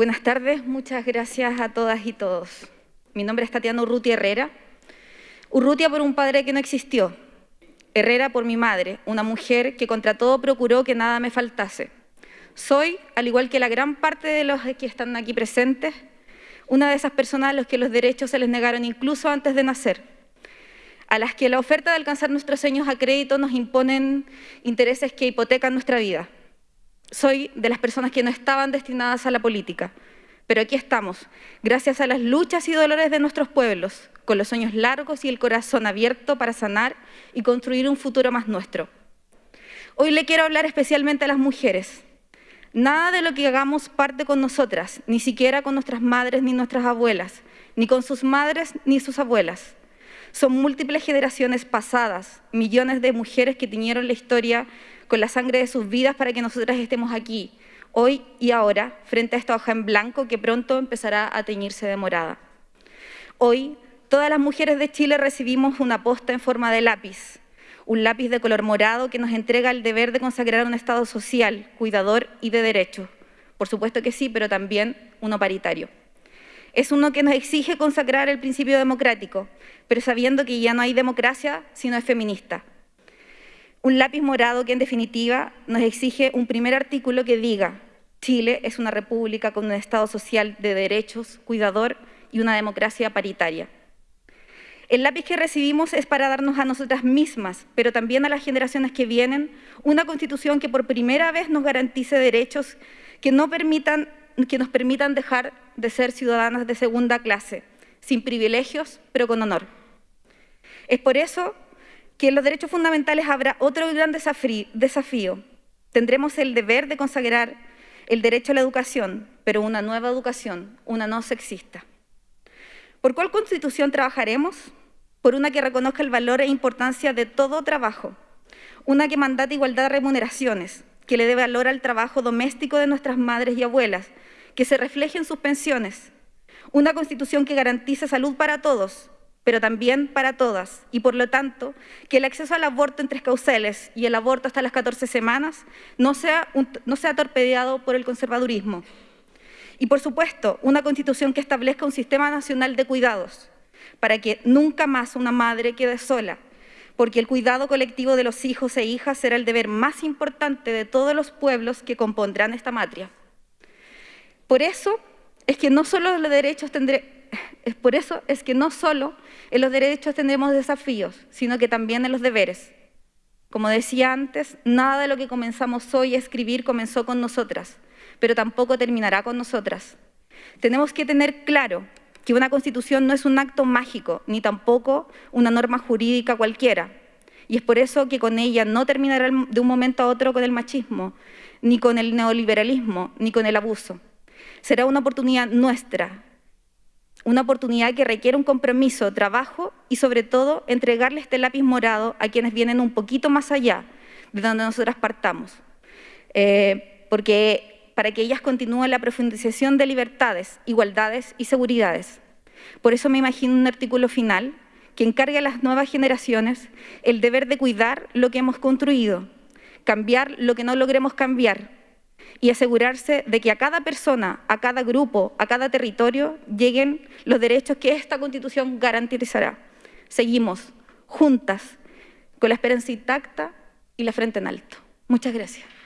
Buenas tardes, muchas gracias a todas y todos. Mi nombre es Tatiana Urrutia Herrera. Urrutia por un padre que no existió. Herrera por mi madre, una mujer que contra todo procuró que nada me faltase. Soy, al igual que la gran parte de los que están aquí presentes, una de esas personas a los que los derechos se les negaron incluso antes de nacer, a las que la oferta de alcanzar nuestros sueños a crédito nos imponen intereses que hipotecan nuestra vida soy de las personas que no estaban destinadas a la política, pero aquí estamos, gracias a las luchas y dolores de nuestros pueblos, con los sueños largos y el corazón abierto para sanar y construir un futuro más nuestro. Hoy le quiero hablar especialmente a las mujeres. Nada de lo que hagamos parte con nosotras, ni siquiera con nuestras madres ni nuestras abuelas, ni con sus madres ni sus abuelas. Son múltiples generaciones pasadas, millones de mujeres que tiñeron la historia con la sangre de sus vidas para que nosotras estemos aquí, hoy y ahora, frente a esta hoja en blanco que pronto empezará a teñirse de morada. Hoy, todas las mujeres de Chile recibimos una posta en forma de lápiz, un lápiz de color morado que nos entrega el deber de consagrar un Estado social, cuidador y de derechos. Por supuesto que sí, pero también uno paritario. Es uno que nos exige consagrar el principio democrático, pero sabiendo que ya no hay democracia si no es feminista. Un lápiz morado que en definitiva nos exige un primer artículo que diga Chile es una república con un Estado social de derechos, cuidador y una democracia paritaria. El lápiz que recibimos es para darnos a nosotras mismas, pero también a las generaciones que vienen, una constitución que por primera vez nos garantice derechos que, no permitan, que nos permitan dejar de ser ciudadanas de segunda clase, sin privilegios, pero con honor. Es por eso que en los derechos fundamentales habrá otro gran desafío. Tendremos el deber de consagrar el derecho a la educación, pero una nueva educación, una no sexista. ¿Por cuál constitución trabajaremos? Por una que reconozca el valor e importancia de todo trabajo, una que mandate igualdad de remuneraciones, que le dé valor al trabajo doméstico de nuestras madres y abuelas, que se refleje en sus pensiones, una constitución que garantice salud para todos, pero también para todas, y por lo tanto, que el acceso al aborto en tres causales y el aborto hasta las 14 semanas no sea, no sea torpedeado por el conservadurismo. Y por supuesto, una constitución que establezca un sistema nacional de cuidados, para que nunca más una madre quede sola, porque el cuidado colectivo de los hijos e hijas será el deber más importante de todos los pueblos que compondrán esta matria. Por eso es que no solo por eso es que no solo en los derechos tendremos desafíos, sino que también en los deberes. Como decía antes, nada de lo que comenzamos hoy a escribir comenzó con nosotras, pero tampoco terminará con nosotras. Tenemos que tener claro que una constitución no es un acto mágico, ni tampoco una norma jurídica cualquiera. Y es por eso que con ella no terminará de un momento a otro con el machismo, ni con el neoliberalismo, ni con el abuso. Será una oportunidad nuestra, una oportunidad que requiere un compromiso, trabajo y sobre todo entregarle este lápiz morado a quienes vienen un poquito más allá de donde nosotras partamos. Eh, porque para que ellas continúen la profundización de libertades, igualdades y seguridades. Por eso me imagino un artículo final que encargue a las nuevas generaciones el deber de cuidar lo que hemos construido, cambiar lo que no logremos cambiar, y asegurarse de que a cada persona, a cada grupo, a cada territorio lleguen los derechos que esta Constitución garantizará. Seguimos juntas, con la esperanza intacta y la frente en alto. Muchas gracias.